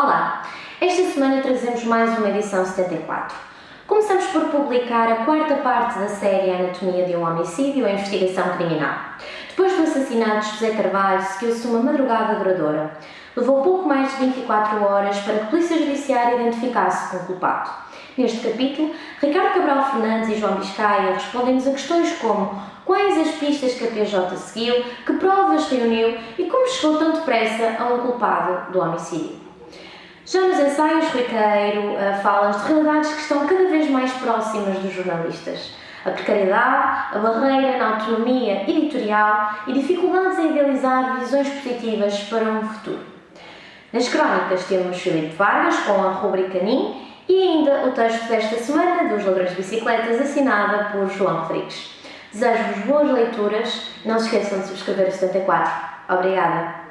Olá! Esta semana trazemos mais uma edição 74. Começamos por publicar a quarta parte da série Anatomia de um Homicídio a Investigação Criminal. Depois do assassinato de José Carvalho, seguiu-se uma madrugada duradoura. Levou pouco mais de 24 horas para que a Polícia Judiciária identificasse o culpado. Neste capítulo, Ricardo Cabral Fernandes e João Biscaia respondem-nos a questões como quais as pistas que a PJ seguiu, que provas reuniu e como chegou tão depressa a um culpado do homicídio. Já nos ensaios, Rui Queiro uh, fala de realidades que estão cada vez mais próximas dos jornalistas. A precariedade, a barreira na autonomia editorial e dificuldades em idealizar visões positivas para um futuro. Nas crónicas temos Filipe Vargas com a rubrica NIM e ainda o texto desta semana dos Ladrões de Bicicletas assinada por João Rodrigues. Desejo-vos boas leituras, não se esqueçam de subscrever o 74. Obrigada!